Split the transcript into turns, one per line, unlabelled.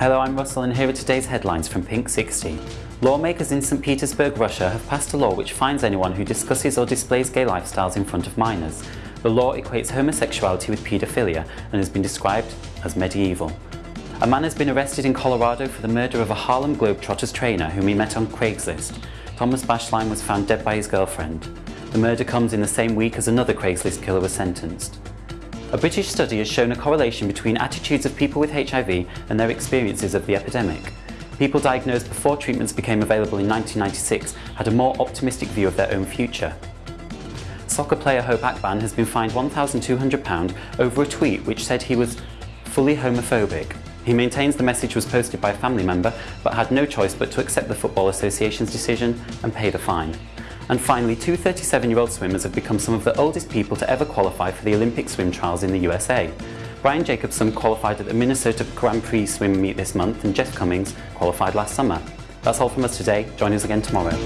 Hello, I'm Russell and here are today's headlines from Pink 60. Lawmakers in St Petersburg, Russia have passed a law which fines anyone who discusses or displays gay lifestyles in front of minors. The law equates homosexuality with paedophilia and has been described as medieval. A man has been arrested in Colorado for the murder of a Harlem Globetrotters trainer whom he met on Craigslist. Thomas Bashline was found dead by his girlfriend. The murder comes in the same week as another Craigslist killer was sentenced. A British study has shown a correlation between attitudes of people with HIV and their experiences of the epidemic. People diagnosed before treatments became available in 1996 had a more optimistic view of their own future. Soccer player Hope Akpan has been fined £1,200 over a tweet which said he was fully homophobic. He maintains the message was posted by a family member but had no choice but to accept the Football Association's decision and pay the fine. And finally, two 37-year-old swimmers have become some of the oldest people to ever qualify for the Olympic swim trials in the USA. Brian Jacobson qualified at the Minnesota Grand Prix swim meet this month and Jeff Commings qualified last summer. That's all from us today. Join us again tomorrow.